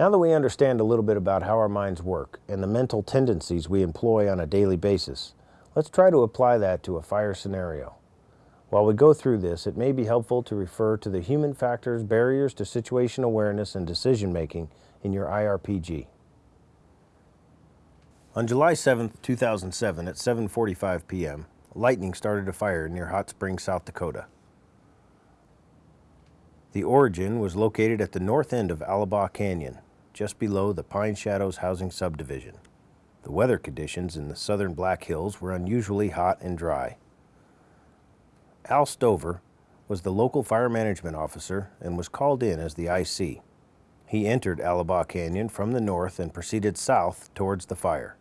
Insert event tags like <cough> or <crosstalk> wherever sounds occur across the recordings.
Now that we understand a little bit about how our minds work and the mental tendencies we employ on a daily basis, let's try to apply that to a fire scenario. While we go through this, it may be helpful to refer to the human factors, barriers to situation awareness and decision making in your IRPG. On July 7, 2007 at 7.45 p.m., lightning started a fire near Hot Springs, South Dakota. The origin was located at the north end of Alabaugh Canyon, just below the Pine Shadows housing subdivision. The weather conditions in the southern Black Hills were unusually hot and dry. Al Stover was the local fire management officer and was called in as the IC. He entered Alabaugh Canyon from the north and proceeded south towards the fire.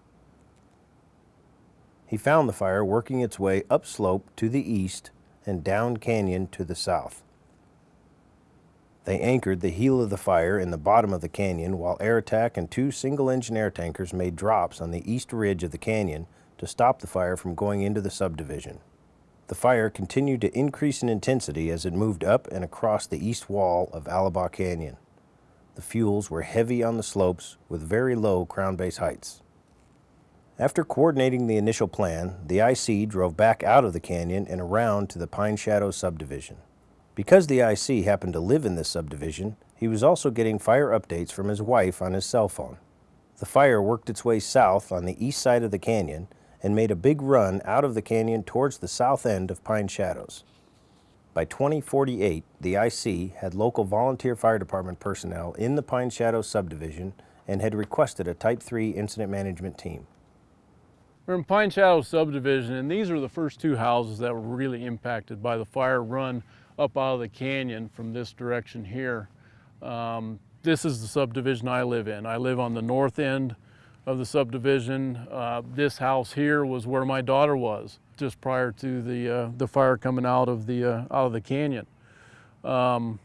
He found the fire working its way upslope to the east and down canyon to the south. They anchored the heel of the fire in the bottom of the canyon while Air Attack and two single-engine air tankers made drops on the east ridge of the canyon to stop the fire from going into the subdivision. The fire continued to increase in intensity as it moved up and across the east wall of Alabaugh Canyon. The fuels were heavy on the slopes with very low crown base heights. After coordinating the initial plan, the IC drove back out of the canyon and around to the Pine Shadow subdivision. Because the IC happened to live in this subdivision, he was also getting fire updates from his wife on his cell phone. The fire worked its way south on the east side of the canyon and made a big run out of the canyon towards the south end of Pine Shadows. By 2048, the IC had local volunteer fire department personnel in the Pine Shadows subdivision and had requested a Type 3 incident management team. We're in Pine Shadows subdivision and these are the first two houses that were really impacted by the fire run up out of the canyon from this direction here. Um, this is the subdivision I live in. I live on the north end of the subdivision. Uh, this house here was where my daughter was just prior to the, uh, the fire coming out of the, uh, out of the canyon. Um,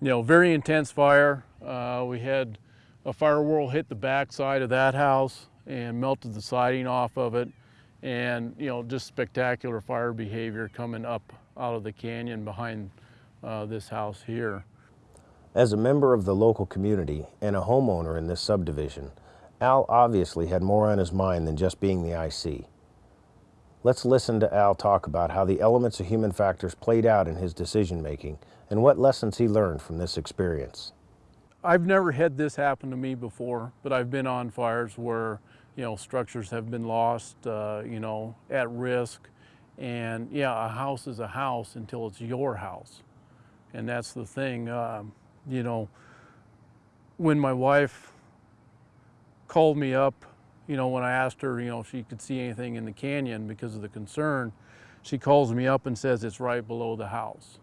you know, very intense fire. Uh, we had a fire whirl hit the back side of that house and melted the siding off of it. And, you know, just spectacular fire behavior coming up out of the canyon behind uh, this house here. As a member of the local community and a homeowner in this subdivision, Al obviously had more on his mind than just being the IC. Let's listen to Al talk about how the elements of human factors played out in his decision making and what lessons he learned from this experience. I've never had this happen to me before, but I've been on fires where, you know, structures have been lost, uh, you know, at risk. And yeah, a house is a house until it's your house. And that's the thing, uh, you know, when my wife called me up, you know, when I asked her, you know, if she could see anything in the canyon because of the concern, she calls me up and says it's right below the house.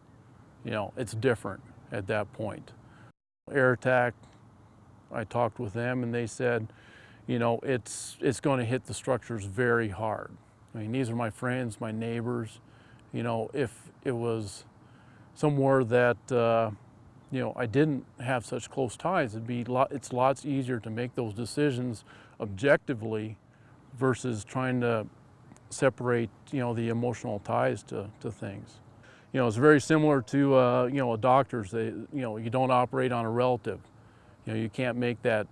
You know, it's different at that point. Air Attack, I talked with them and they said, you know, it's, it's going to hit the structures very hard. I mean, these are my friends, my neighbors. You know, if it was somewhere that, uh, you know, I didn't have such close ties, it'd be it's lots easier to make those decisions objectively versus trying to separate, you know, the emotional ties to, to things you know, it's very similar to, uh, you know, a doctor's. They, you know, you don't operate on a relative. You know, you can't make that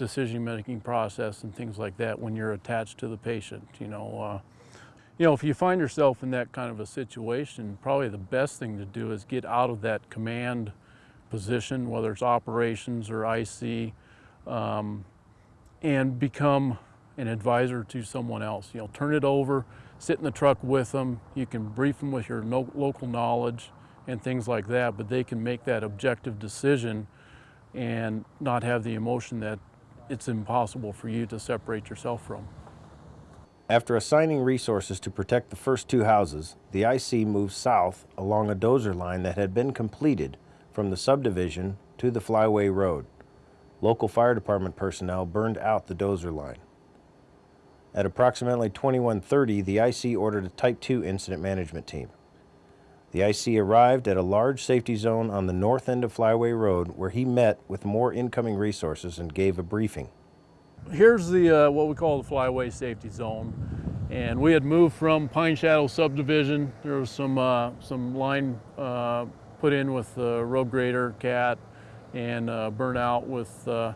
decision-making process and things like that when you're attached to the patient. You know, uh, you know, if you find yourself in that kind of a situation, probably the best thing to do is get out of that command position, whether it's operations or IC, um, and become an advisor to someone else. You know, turn it over sit in the truck with them. You can brief them with your no local knowledge and things like that, but they can make that objective decision and not have the emotion that it's impossible for you to separate yourself from. After assigning resources to protect the first two houses, the IC moved south along a dozer line that had been completed from the subdivision to the Flyway Road. Local fire department personnel burned out the dozer line. At approximately 2130, the IC ordered a Type 2 incident management team. The IC arrived at a large safety zone on the north end of Flyway Road where he met with more incoming resources and gave a briefing. Here's the uh, what we call the Flyway Safety Zone. And we had moved from Pine Shadow subdivision. There was some, uh, some line uh, put in with the road grader, cat, and uh, burnt out with uh,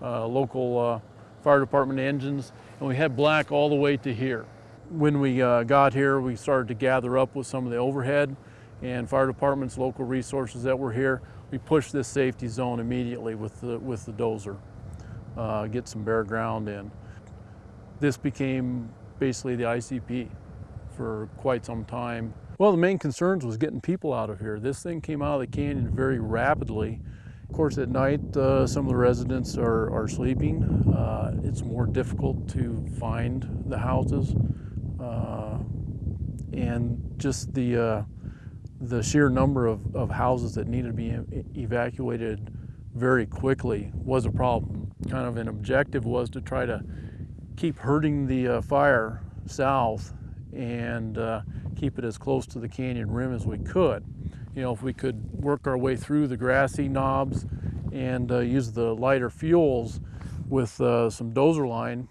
uh, local uh, fire department engines, and we had black all the way to here. When we uh, got here, we started to gather up with some of the overhead and fire departments, local resources that were here. We pushed this safety zone immediately with the, with the dozer, uh, get some bare ground in. This became basically the ICP for quite some time. Well, the main concerns was getting people out of here. This thing came out of the canyon very rapidly. Of course, at night, uh, some of the residents are, are sleeping. Uh, it's more difficult to find the houses. Uh, and just the, uh, the sheer number of, of houses that needed to be evacuated very quickly was a problem. Kind of an objective was to try to keep hurting the uh, fire south and uh, keep it as close to the canyon rim as we could. You know, if we could work our way through the grassy knobs and uh, use the lighter fuels with uh, some dozer line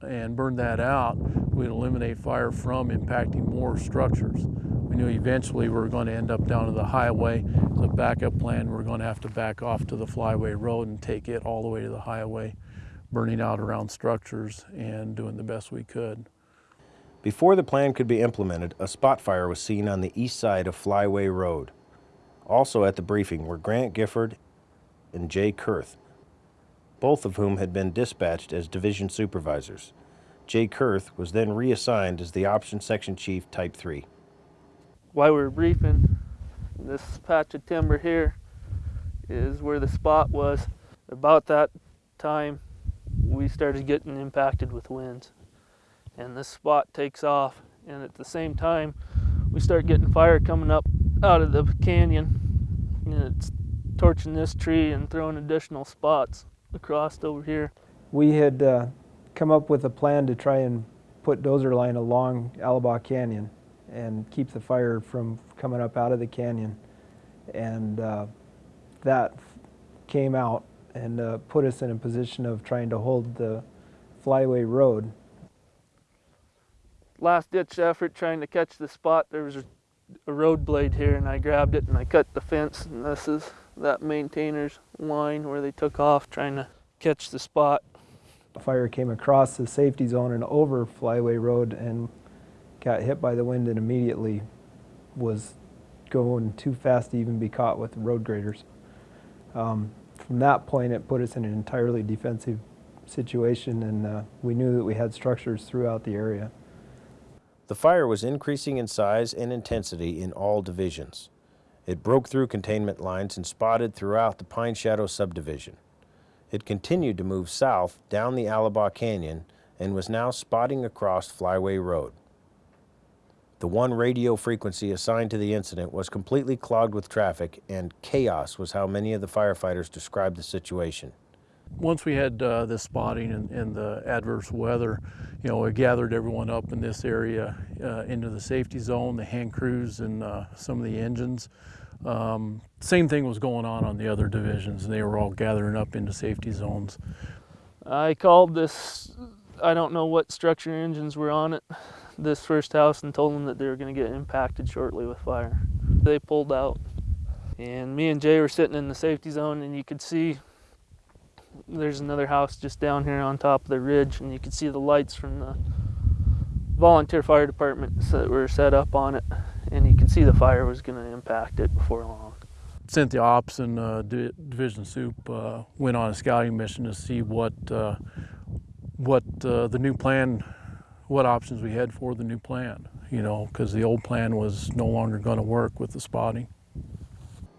and burn that out, we'd eliminate fire from impacting more structures. We knew eventually we were going to end up down to the highway. A backup plan, we we're going to have to back off to the flyway road and take it all the way to the highway, burning out around structures and doing the best we could. Before the plan could be implemented, a spot fire was seen on the east side of Flyway Road. Also at the briefing were Grant Gifford and Jay Kurth, both of whom had been dispatched as division supervisors. Jay Kurth was then reassigned as the Option Section Chief Type 3. While we were briefing, this patch of timber here is where the spot was. About that time, we started getting impacted with winds. And this spot takes off and at the same time we start getting fire coming up out of the canyon and it's torching this tree and throwing additional spots across over here. We had uh, come up with a plan to try and put dozer line along Alabaugh Canyon and keep the fire from coming up out of the canyon. And uh, that came out and uh, put us in a position of trying to hold the flyway road last ditch effort trying to catch the spot. There was a, a road blade here, and I grabbed it and I cut the fence. And this is that maintainer's line where they took off trying to catch the spot. The fire came across the safety zone and over Flyway Road and got hit by the wind and immediately was going too fast to even be caught with road graders. Um, from that point, it put us in an entirely defensive situation, and uh, we knew that we had structures throughout the area. The fire was increasing in size and intensity in all divisions. It broke through containment lines and spotted throughout the Pine Shadow subdivision. It continued to move south down the Alabaugh Canyon and was now spotting across Flyway Road. The one radio frequency assigned to the incident was completely clogged with traffic and chaos was how many of the firefighters described the situation. Once we had uh, this spotting and, and, the adverse weather, you know, we gathered everyone up in this area uh, into the safety zone, the hand crews and uh, some of the engines. Um, same thing was going on on the other divisions. And they were all gathering up into safety zones. I called this, I don't know what structure engines were on it, this first house and told them that they were going to get impacted shortly with fire. They pulled out and me and Jay were sitting in the safety zone and you could see there's another house just down here on top of the ridge and you can see the lights from the volunteer fire departments that were set up on it and you can see the fire was going to impact it before long the ops and uh, division soup uh, went on a scouting mission to see what uh, what uh, the new plan what options we had for the new plan you know because the old plan was no longer going to work with the spotting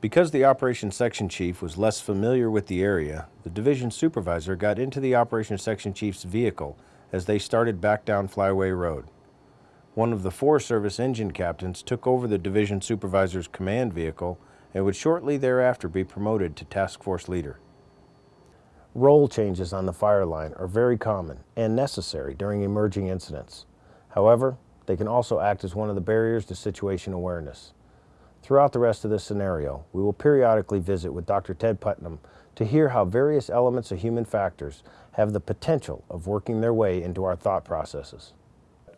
because the Operations Section Chief was less familiar with the area, the division supervisor got into the Operations Section Chief's vehicle as they started back down Flyway Road. One of the Forest Service engine captains took over the division supervisor's command vehicle and would shortly thereafter be promoted to task force leader. Role changes on the fire line are very common and necessary during emerging incidents. However, they can also act as one of the barriers to situation awareness. Throughout the rest of this scenario, we will periodically visit with Dr. Ted Putnam to hear how various elements of human factors have the potential of working their way into our thought processes.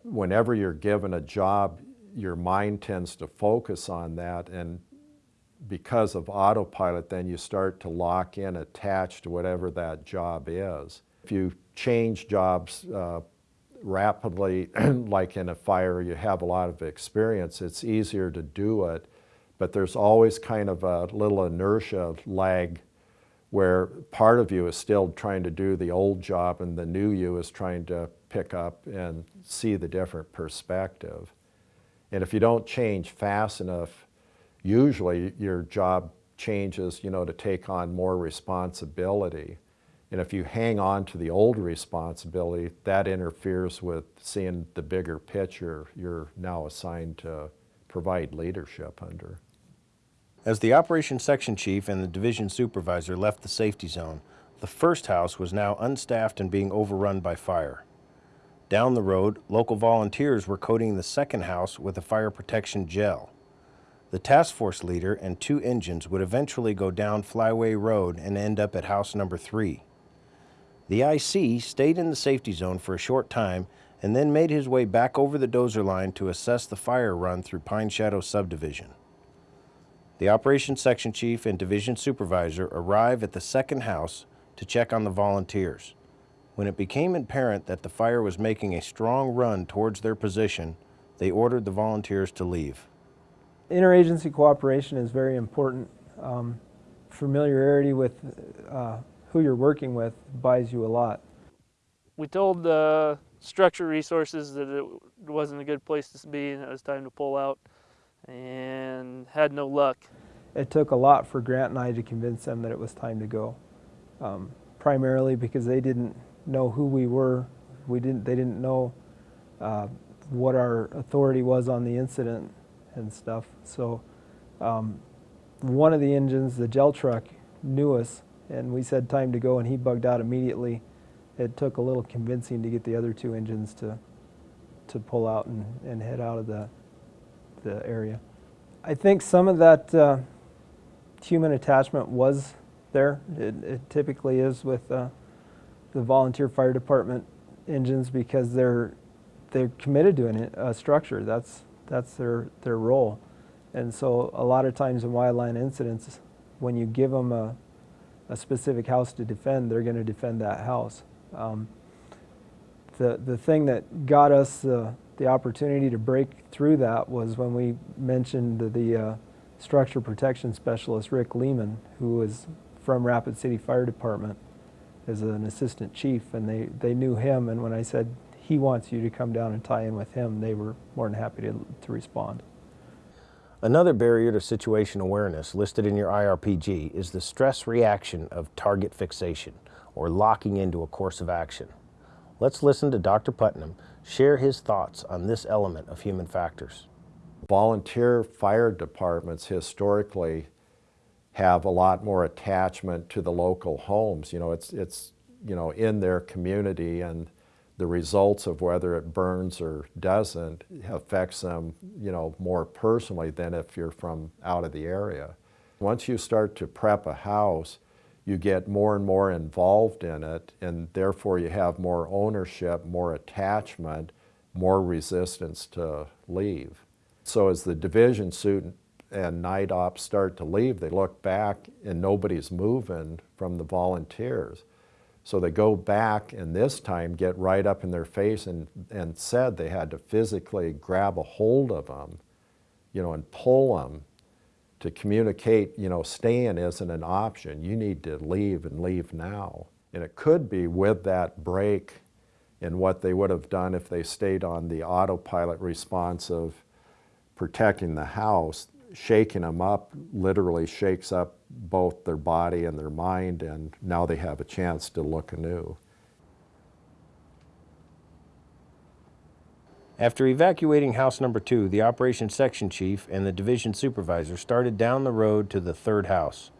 Whenever you're given a job, your mind tends to focus on that and because of autopilot, then you start to lock in attached to whatever that job is. If you change jobs uh, rapidly, <clears throat> like in a fire, you have a lot of experience, it's easier to do it, but there's always kind of a little inertia of lag where part of you is still trying to do the old job and the new you is trying to pick up and see the different perspective. And if you don't change fast enough, usually your job changes, you know, to take on more responsibility. And if you hang on to the old responsibility, that interferes with seeing the bigger picture you're now assigned to provide leadership under. As the operations section chief and the division supervisor left the safety zone, the first house was now unstaffed and being overrun by fire. Down the road, local volunteers were coating the second house with a fire protection gel. The task force leader and two engines would eventually go down Flyway Road and end up at house number three. The IC stayed in the safety zone for a short time and then made his way back over the dozer line to assess the fire run through Pine Shadow subdivision. The operations section chief and division supervisor arrive at the second house to check on the volunteers. When it became apparent that the fire was making a strong run towards their position, they ordered the volunteers to leave. Interagency cooperation is very important. Um, familiarity with uh, who you're working with buys you a lot. We told the structure resources that it wasn't a good place to be and it was time to pull out and had no luck. It took a lot for Grant and I to convince them that it was time to go. Um, primarily because they didn't know who we were. We didn't. They didn't know uh, what our authority was on the incident and stuff. So um, one of the engines, the gel truck, knew us, and we said time to go, and he bugged out immediately. It took a little convincing to get the other two engines to to pull out and, and head out of the the area. I think some of that uh, human attachment was there. It, it typically is with uh, the volunteer fire department engines because they're they're committed to an, a structure. That's that's their their role, and so a lot of times in wildland incidents, when you give them a a specific house to defend, they're going to defend that house. Um, the the thing that got us the the opportunity to break through that was when we mentioned the, the uh, structure protection specialist Rick Lehman, who was from Rapid City Fire Department as an assistant chief, and they, they knew him. And when I said he wants you to come down and tie in with him, they were more than happy to, to respond. Another barrier to situation awareness listed in your IRPG is the stress reaction of target fixation, or locking into a course of action. Let's listen to Dr. Putnam share his thoughts on this element of human factors. Volunteer fire departments historically have a lot more attachment to the local homes. You know, it's, it's you know, in their community and the results of whether it burns or doesn't affects them, you know, more personally than if you're from out of the area. Once you start to prep a house, you get more and more involved in it, and therefore you have more ownership, more attachment, more resistance to leave. So as the division suit and night ops start to leave, they look back and nobody's moving from the volunteers. So they go back and this time get right up in their face and, and said they had to physically grab a hold of them, you know, and pull them to communicate, you know, staying isn't an option. You need to leave and leave now. And it could be with that break in what they would have done if they stayed on the autopilot response of protecting the house, shaking them up literally shakes up both their body and their mind, and now they have a chance to look anew. After evacuating house number two, the operations section chief and the division supervisor started down the road to the third house.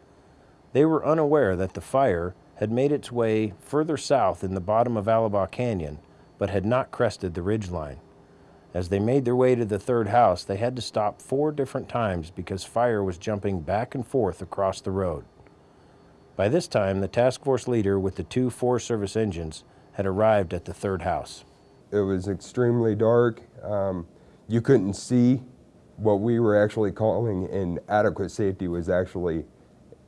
They were unaware that the fire had made its way further south in the bottom of Alabaugh Canyon, but had not crested the ridge line. As they made their way to the third house, they had to stop four different times because fire was jumping back and forth across the road. By this time, the task force leader with the two Forest Service engines had arrived at the third house. It was extremely dark. Um, you couldn't see what we were actually calling inadequate safety was actually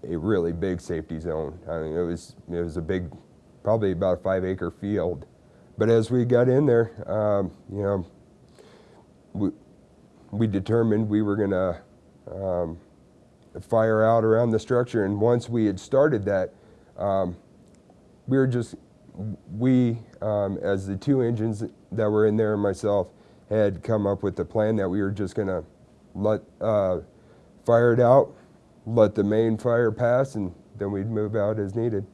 a really big safety zone. I mean, it was it was a big, probably about a five acre field. But as we got in there, um, you know, we, we determined we were going to um, fire out around the structure. And once we had started that, um, we were just, we, um, as the two engines that were in there and myself, had come up with the plan that we were just going to let uh, fire it out, let the main fire pass, and then we'd move out as needed.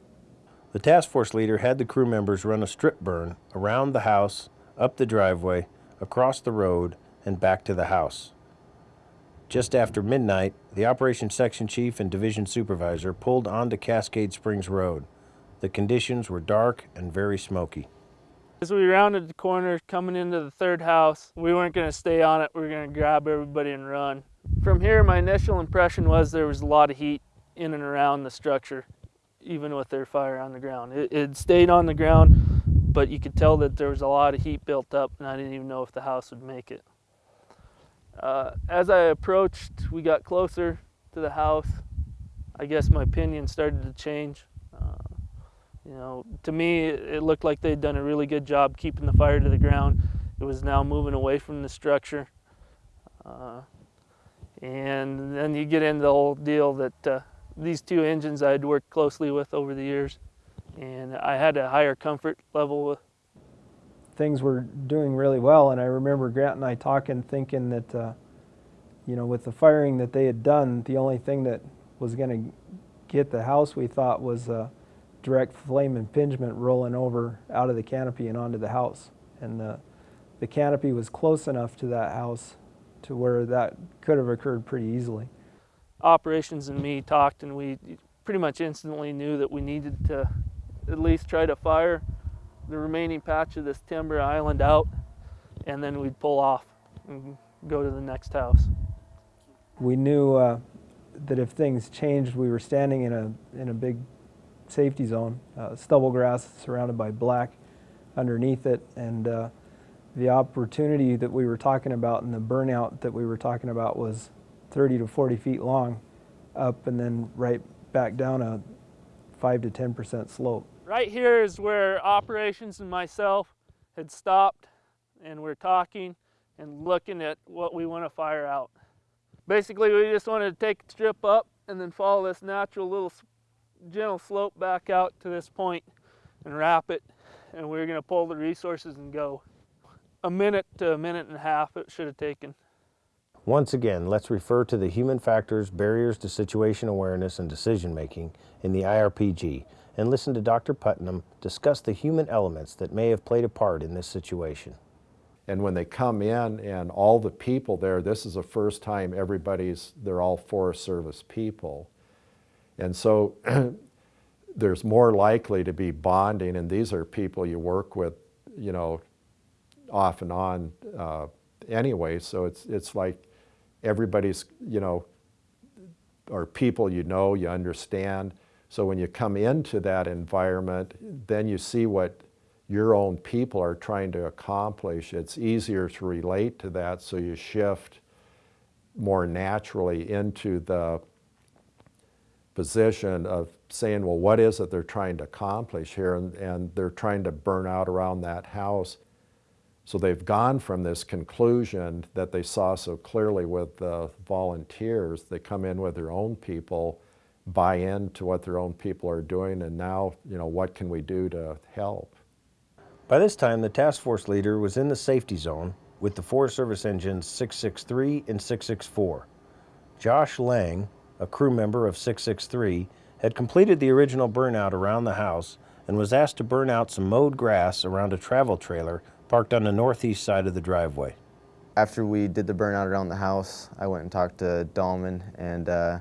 The task force leader had the crew members run a strip burn around the house, up the driveway, across the road, and back to the house. Just after midnight, the operations section chief and division supervisor pulled onto Cascade Springs Road. The conditions were dark and very smoky. As we rounded the corner coming into the third house, we weren't going to stay on it. We were going to grab everybody and run. From here, my initial impression was there was a lot of heat in and around the structure, even with their fire on the ground. It, it stayed on the ground, but you could tell that there was a lot of heat built up, and I didn't even know if the house would make it. Uh, as I approached, we got closer to the house. I guess my opinion started to change. Uh, you know, to me, it looked like they'd done a really good job keeping the fire to the ground. It was now moving away from the structure. Uh, and then you get into the whole deal that uh, these two engines I had worked closely with over the years, and I had a higher comfort level with. Things were doing really well. And I remember Grant and I talking, thinking that, uh, you know, with the firing that they had done, the only thing that was going to get the house, we thought, was a direct flame impingement rolling over out of the canopy and onto the house. And the, the canopy was close enough to that house to where that could have occurred pretty easily. Operations and me talked, and we pretty much instantly knew that we needed to at least try to fire the remaining patch of this timber island out, and then we'd pull off and go to the next house. We knew uh, that if things changed, we were standing in a, in a big safety zone, uh, stubble grass surrounded by black underneath it, and uh, the opportunity that we were talking about and the burnout that we were talking about was 30 to 40 feet long up and then right back down a 5 to 10 percent slope. Right here is where operations and myself had stopped and we're talking and looking at what we want to fire out. Basically, we just wanted to take the strip up and then follow this natural little gentle slope back out to this point and wrap it. And we are going to pull the resources and go. A minute to a minute and a half it should have taken. Once again, let's refer to the human factors, barriers to situation awareness and decision making in the IRPG and listen to Dr. Putnam discuss the human elements that may have played a part in this situation. And when they come in and all the people there, this is the first time everybody's, they're all Forest Service people. And so <clears throat> there's more likely to be bonding and these are people you work with, you know, off and on uh, anyway. So it's, it's like everybody's, you know, or people you know, you understand. So when you come into that environment, then you see what your own people are trying to accomplish. It's easier to relate to that, so you shift more naturally into the position of saying, well, what is it they're trying to accomplish here? And, and they're trying to burn out around that house. So they've gone from this conclusion that they saw so clearly with the volunteers, they come in with their own people, buy into what their own people are doing, and now, you know, what can we do to help? By this time, the task force leader was in the safety zone with the Forest Service engines 663 and 664. Josh Lang, a crew member of 663, had completed the original burnout around the house and was asked to burn out some mowed grass around a travel trailer parked on the northeast side of the driveway. After we did the burnout around the house, I went and talked to Dahlman, and uh,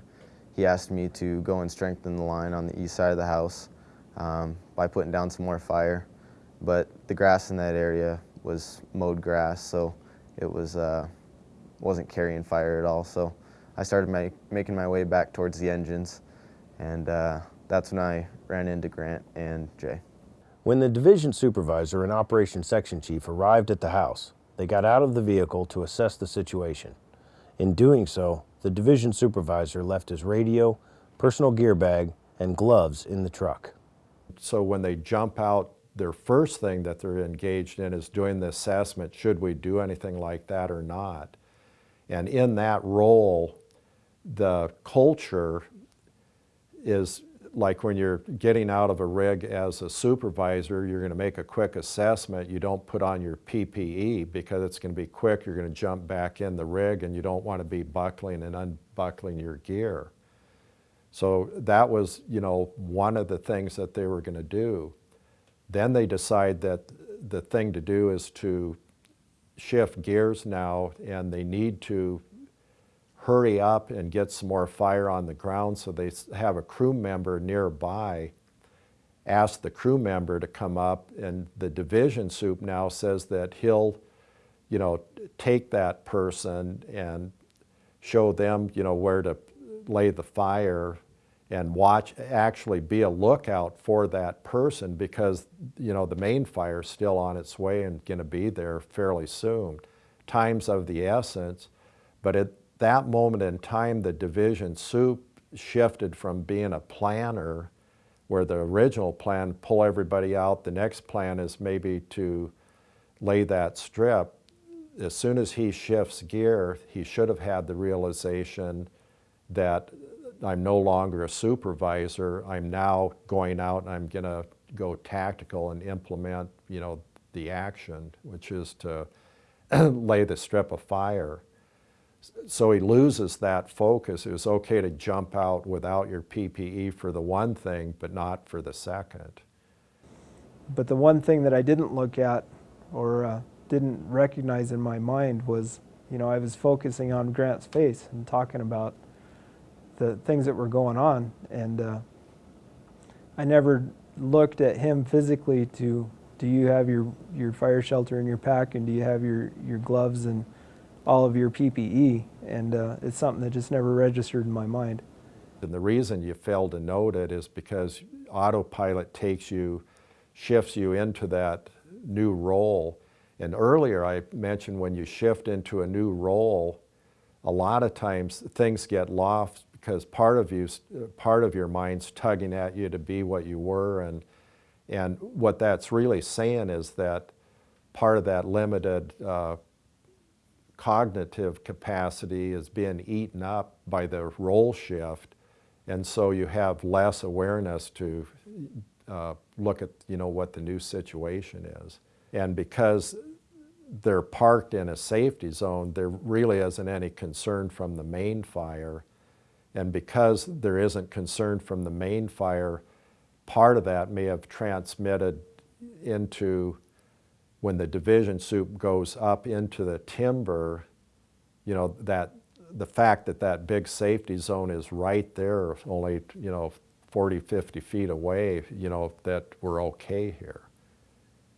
he asked me to go and strengthen the line on the east side of the house um, by putting down some more fire. But the grass in that area was mowed grass, so it was uh, wasn't carrying fire at all. So I started my, making my way back towards the engines, and uh, that's when I ran into Grant and Jay. When the division supervisor and operations section chief arrived at the house, they got out of the vehicle to assess the situation. In doing so, the division supervisor left his radio, personal gear bag, and gloves in the truck. So when they jump out, their first thing that they're engaged in is doing the assessment, should we do anything like that or not? And in that role, the culture is like when you're getting out of a rig as a supervisor, you're going to make a quick assessment. You don't put on your PPE because it's going to be quick. You're going to jump back in the rig and you don't want to be buckling and unbuckling your gear. So that was, you know, one of the things that they were going to do. Then they decide that the thing to do is to shift gears now and they need to hurry up and get some more fire on the ground. So they have a crew member nearby ask the crew member to come up and the division soup now says that he'll you know take that person and show them you know where to lay the fire and watch actually be a lookout for that person because you know the main fire is still on its way and going to be there fairly soon. Times of the essence but it that moment in time, the division soup shifted from being a planner where the original plan, pull everybody out, the next plan is maybe to lay that strip. As soon as he shifts gear, he should have had the realization that I'm no longer a supervisor, I'm now going out and I'm gonna go tactical and implement, you know, the action, which is to <clears throat> lay the strip of fire so he loses that focus. It was okay to jump out without your PPE for the one thing, but not for the second. But the one thing that I didn't look at or uh, didn't recognize in my mind was, you know, I was focusing on Grant's face and talking about the things that were going on. And uh, I never looked at him physically to, do you have your, your fire shelter in your pack and do you have your, your gloves and all of your PPE, and uh, it's something that just never registered in my mind. And the reason you fail to note it is because autopilot takes you, shifts you into that new role. And earlier I mentioned when you shift into a new role, a lot of times things get lost because part of you, part of your mind's tugging at you to be what you were, and and what that's really saying is that part of that limited uh, cognitive capacity is being eaten up by the role shift and so you have less awareness to uh, look at you know what the new situation is. And because they're parked in a safety zone there really isn't any concern from the main fire. And because there isn't concern from the main fire part of that may have transmitted into when the division soup goes up into the timber, you know, that the fact that that big safety zone is right there, only, you know, 40, 50 feet away, you know, that we're okay here.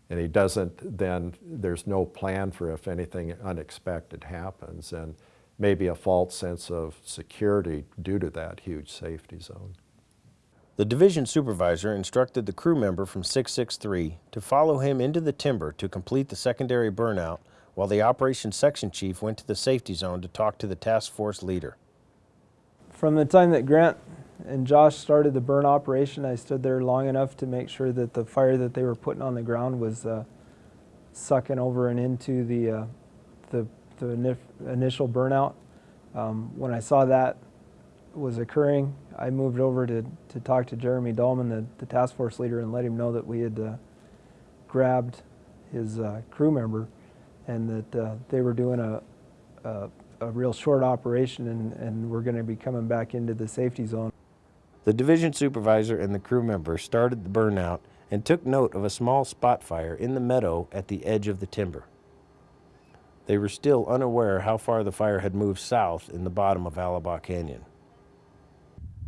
And he doesn't then, there's no plan for if anything unexpected happens and maybe a false sense of security due to that huge safety zone. The division supervisor instructed the crew member from 663 to follow him into the timber to complete the secondary burnout while the operations section chief went to the safety zone to talk to the task force leader. From the time that Grant and Josh started the burn operation, I stood there long enough to make sure that the fire that they were putting on the ground was uh, sucking over and into the, uh, the, the initial burnout. Um, when I saw that was occurring, I moved over to, to talk to Jeremy Dahlman, the, the task force leader, and let him know that we had uh, grabbed his uh, crew member and that uh, they were doing a, a, a, real short operation and, and we're going to be coming back into the safety zone. The division supervisor and the crew member started the burnout and took note of a small spot fire in the meadow at the edge of the timber. They were still unaware how far the fire had moved south in the bottom of Alabaugh Canyon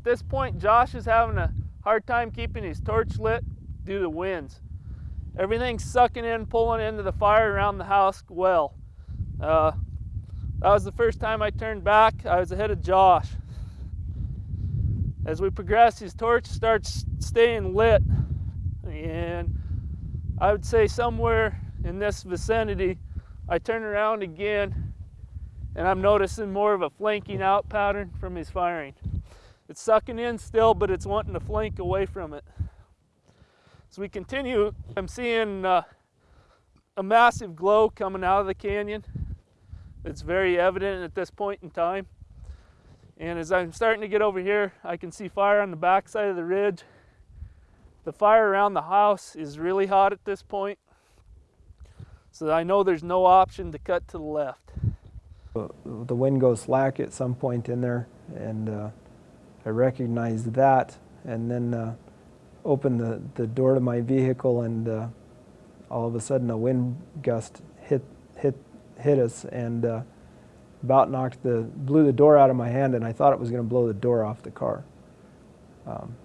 this point, Josh is having a hard time keeping his torch lit due to winds. Everything's sucking in, pulling into the fire around the house well. Uh, that was the first time I turned back. I was ahead of Josh. As we progress, his torch starts staying lit. And I would say somewhere in this vicinity, I turn around again and I'm noticing more of a flanking out pattern from his firing. It's sucking in still, but it's wanting to flank away from it. As we continue, I'm seeing uh, a massive glow coming out of the canyon. It's very evident at this point in time. And as I'm starting to get over here, I can see fire on the back side of the ridge. The fire around the house is really hot at this point. So I know there's no option to cut to the left. The wind goes slack at some point in there, and uh, I recognized that, and then uh, opened the, the door to my vehicle, and uh, all of a sudden a wind gust hit hit hit us, and uh, about knocked the blew the door out of my hand, and I thought it was going to blow the door off the car. Um,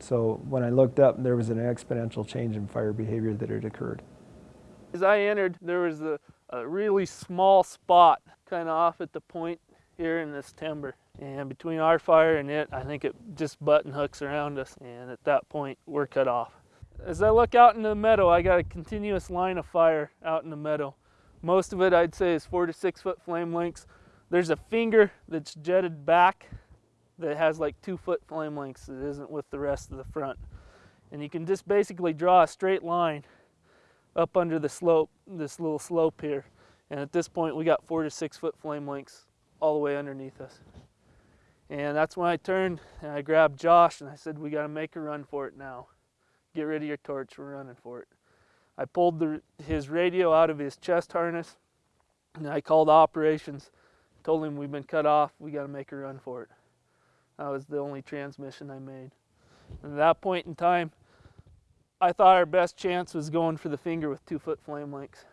so when I looked up, there was an exponential change in fire behavior that had occurred. As I entered, there was a, a really small spot kind of off at the point here in this timber. And between our fire and it, I think it just button hooks around us. And at that point, we're cut off. As I look out into the meadow, I got a continuous line of fire out in the meadow. Most of it, I'd say, is four to six foot flame lengths. There's a finger that's jetted back that has like two foot flame lengths that isn't with the rest of the front. And you can just basically draw a straight line up under the slope, this little slope here. And at this point, we got four to six foot flame lengths all the way underneath us. And that's when I turned and I grabbed Josh and I said, we got to make a run for it now. Get rid of your torch, we're running for it. I pulled the, his radio out of his chest harness and I called operations, told him we've been cut off, we got to make a run for it. That was the only transmission I made. And at that point in time, I thought our best chance was going for the finger with two foot flame lengths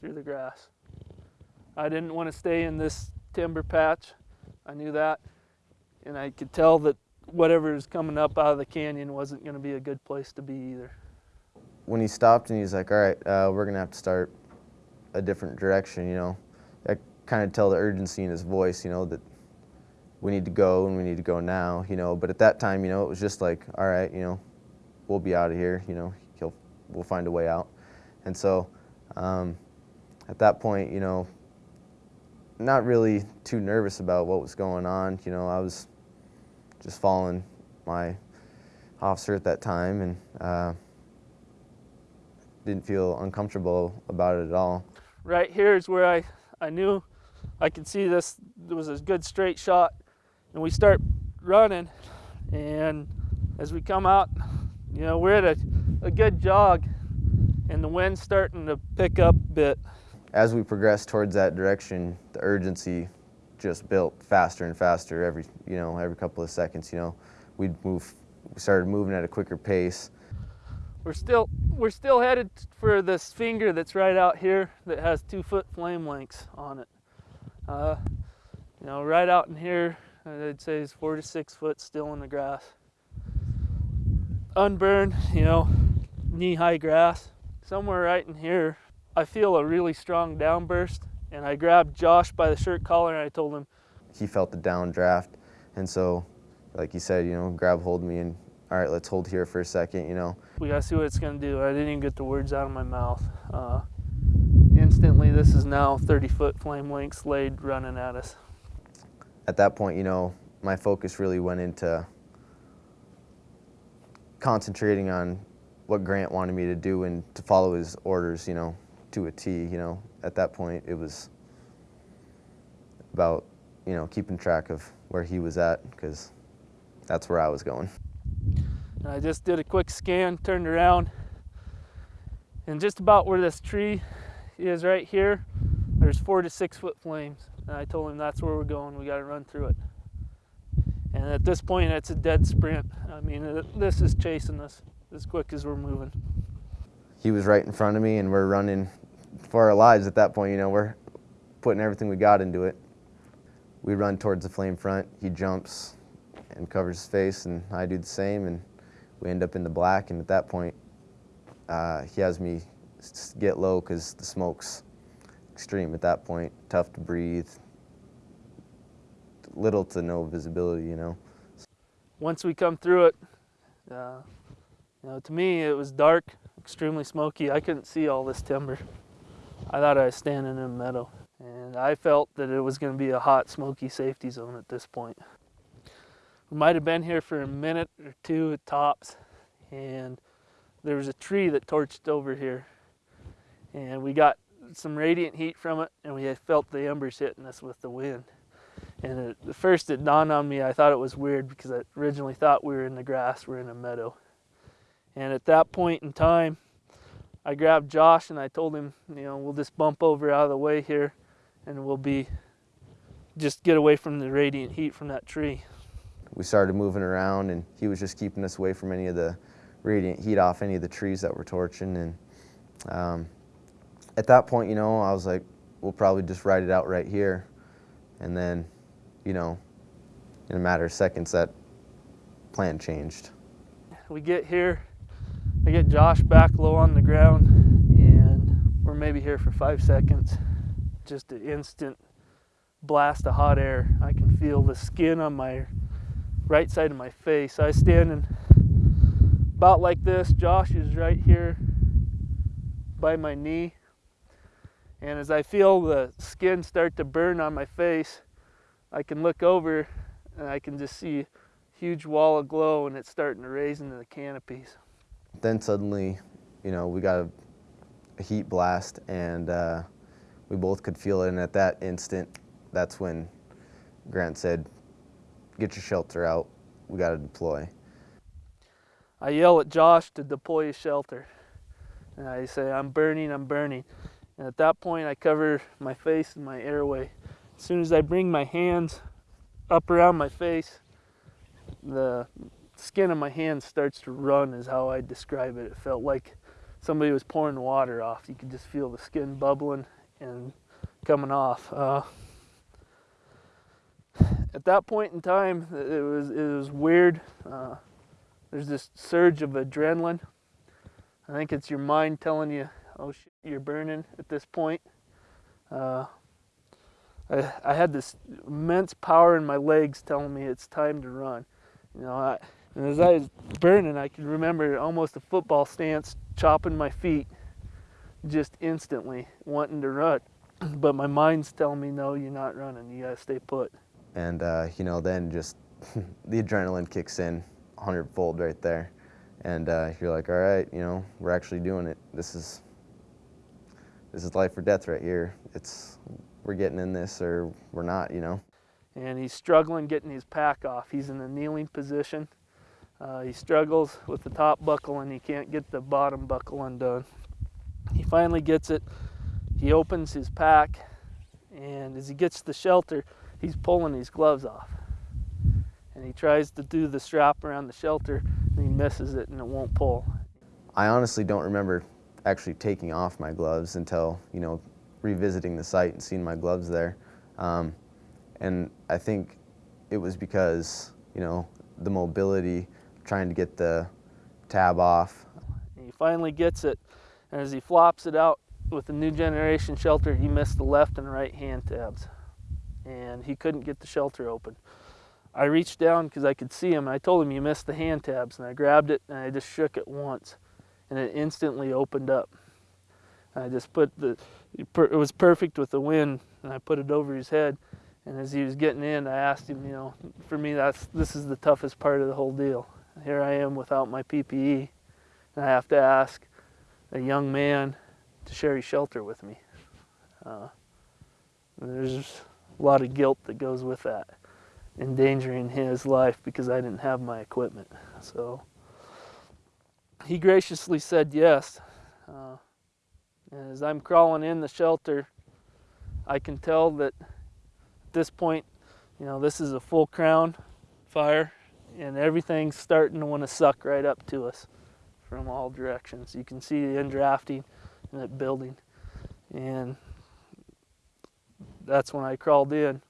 through the grass. I didn't want to stay in this timber patch. I knew that. And I could tell that whatever is coming up out of the canyon wasn't going to be a good place to be either. When he stopped and he's like, all right, uh, we're going to have to start a different direction, you know. I kind of tell the urgency in his voice, you know, that we need to go and we need to go now, you know. But at that time, you know, it was just like, all right, you know, we'll be out of here, you know, he'll, we'll find a way out. And so um, at that point, you know, not really too nervous about what was going on. You know, I was just following my officer at that time and uh, didn't feel uncomfortable about it at all. Right here is where I, I knew I could see this, there was a good straight shot and we start running and as we come out, you know, we're at a, a good jog and the wind's starting to pick up a bit. As we progressed towards that direction, the urgency just built faster and faster every, you know, every couple of seconds, you know. We'd move, we started moving at a quicker pace. We're still, we're still headed for this finger that's right out here that has two foot flame lengths on it. Uh, you know, right out in here, I'd say is four to six foot still in the grass. Unburned, you know, knee high grass. Somewhere right in here, I feel a really strong downburst and I grabbed Josh by the shirt collar and I told him. He felt the downdraft and so, like you said, you know, grab hold of me and all right, let's hold here for a second, you know. We gotta see what it's gonna do. I didn't even get the words out of my mouth. Uh, instantly, this is now 30 foot flame lengths laid running at us. At that point, you know, my focus really went into concentrating on what Grant wanted me to do and to follow his orders, you know, to a T, you know. At that point, it was about, you know, keeping track of where he was at because that's where I was going. I just did a quick scan, turned around, and just about where this tree is right here, there's four to six foot flames. And I told him that's where we're going, we gotta run through it. And at this point, it's a dead sprint. I mean, this is chasing us as quick as we're moving. He was right in front of me and we're running for our lives at that point, you know, we're putting everything we got into it. We run towards the flame front, he jumps and covers his face and I do the same and we end up in the black and at that point uh, he has me get low because the smoke's extreme at that point, tough to breathe, little to no visibility, you know. Once we come through it, uh, you know, to me it was dark, extremely smoky. I couldn't see all this timber. I thought I was standing in a meadow. And I felt that it was going to be a hot, smoky safety zone at this point. We might have been here for a minute or two at tops, and there was a tree that torched over here, and we got some radiant heat from it, and we felt the embers hitting us with the wind. And at first, it dawned on me. I thought it was weird because I originally thought we were in the grass, we we're in a meadow. And at that point in time, I grabbed Josh and I told him, you know, we'll just bump over out of the way here, and we'll be just get away from the radiant heat from that tree. We started moving around, and he was just keeping us away from any of the radiant heat off any of the trees that were torching. And um, at that point, you know, I was like, we'll probably just ride it out right here. And then, you know, in a matter of seconds, that plan changed. We get here, I get Josh back low on the ground, and we're maybe here for five seconds. Just an instant blast of hot air. I can feel the skin on my right side of my face. I was standing about like this. Josh is right here by my knee. And as I feel the skin start to burn on my face, I can look over and I can just see a huge wall of glow and it's starting to raise into the canopies. Then suddenly, you know, we got a, a heat blast and uh, we both could feel it. And at that instant, that's when Grant said, get your shelter out. We got to deploy. I yell at Josh to deploy his shelter. And I say, I'm burning, I'm burning. And at that point, I cover my face and my airway. As soon as I bring my hands up around my face, the skin of my hands starts to run, is how I describe it. It felt like somebody was pouring water off. You could just feel the skin bubbling and coming off. Uh, at that point in time, it was it was weird. Uh, there's this surge of adrenaline. I think it's your mind telling you, "Oh shit, you're burning." At this point, uh, I, I had this immense power in my legs telling me it's time to run. You know, I, and as I was burning, I could remember almost a football stance, chopping my feet, just instantly wanting to run. But my mind's telling me, "No, you're not running. You gotta stay put." And, uh, you know, then just <laughs> the adrenaline kicks in a hundredfold right there. And uh, you're like, all right, you know, we're actually doing it. This is, this is life or death right here. It's, we're getting in this or we're not, you know. And he's struggling getting his pack off. He's in a kneeling position. Uh, he struggles with the top buckle and he can't get the bottom buckle undone. He finally gets it. He opens his pack and as he gets to the shelter, he's pulling his gloves off. And he tries to do the strap around the shelter and he misses it and it won't pull. I honestly don't remember actually taking off my gloves until, you know, revisiting the site and seeing my gloves there. Um, and I think it was because, you know, the mobility, trying to get the tab off. He finally gets it, and as he flops it out with the new generation shelter, he missed the left and right hand tabs and he couldn't get the shelter open. I reached down because I could see him and I told him you missed the hand tabs and I grabbed it and I just shook it once and it instantly opened up. And I just put the, it was perfect with the wind and I put it over his head and as he was getting in I asked him, you know, for me that's, this is the toughest part of the whole deal. Here I am without my PPE and I have to ask a young man to share his shelter with me. Uh, there's a lot of guilt that goes with that, endangering his life because I didn't have my equipment. So he graciously said yes. Uh, as I'm crawling in the shelter, I can tell that at this point, you know, this is a full crown fire and everything's starting to want to suck right up to us from all directions. You can see the indrafting and it building. And that's when I crawled in.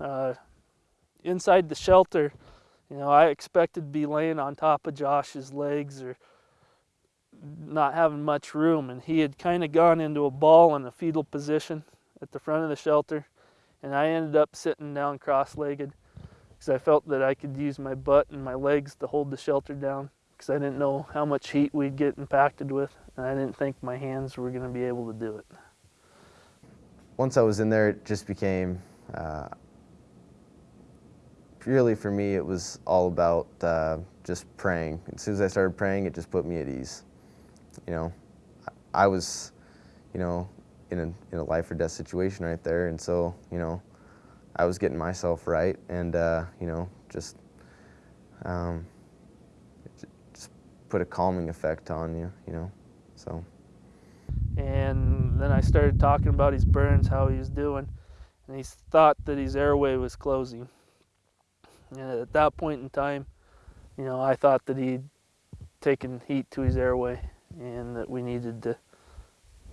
Uh, inside the shelter, you know, I expected to be laying on top of Josh's legs or not having much room, and he had kind of gone into a ball in a fetal position at the front of the shelter, and I ended up sitting down cross-legged because I felt that I could use my butt and my legs to hold the shelter down because I didn't know how much heat we'd get impacted with, and I didn't think my hands were going to be able to do it. once I was in there, it just became uh, for me. It was all about uh, just praying. As soon as I started praying, it just put me at ease. You know, I was, you know, in a in a life or death situation right there, and so you know, I was getting myself right, and uh, you know, just um, just put a calming effect on you. You know, so. And then I started talking about his burns, how he was doing, and he thought that his airway was closing. And at that point in time, you know, I thought that he'd taken heat to his airway and that we needed to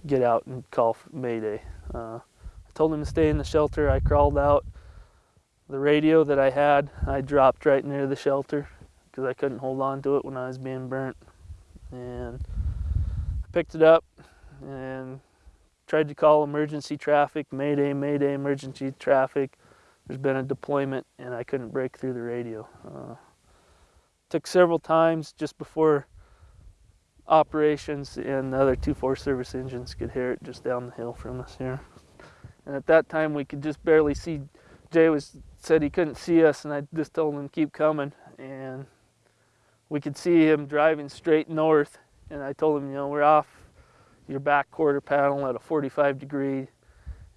get out and call Mayday. Uh, told him to stay in the shelter. I crawled out. The radio that I had, I dropped right near the shelter because I couldn't hold on to it when I was being burnt. And I picked it up and tried to call emergency traffic, Mayday, Mayday, emergency traffic. There's been a deployment, and I couldn't break through the radio. Uh, took several times just before operations, and the other two Forest Service engines could hear it just down the hill from us here. And at that time, we could just barely see. Jay was said he couldn't see us, and I just told him keep coming, and we could see him driving straight north. And I told him, you know, we're off your back quarter panel at a 45 degree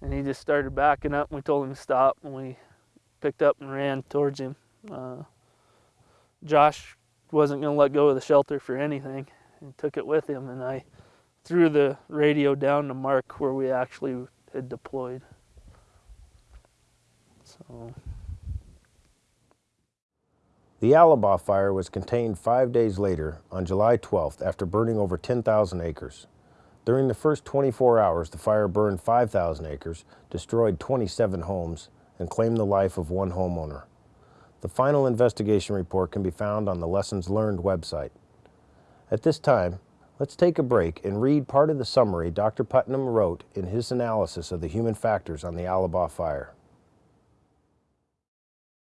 and he just started backing up and we told him to stop and we picked up and ran towards him uh, josh wasn't going to let go of the shelter for anything and took it with him and i threw the radio down to mark where we actually had deployed so The Alabaugh fire was contained five days later on July 12th after burning over 10,000 acres. During the first 24 hours, the fire burned 5,000 acres, destroyed 27 homes, and claimed the life of one homeowner. The final investigation report can be found on the Lessons Learned website. At this time, let's take a break and read part of the summary Dr. Putnam wrote in his analysis of the human factors on the Alabaugh fire.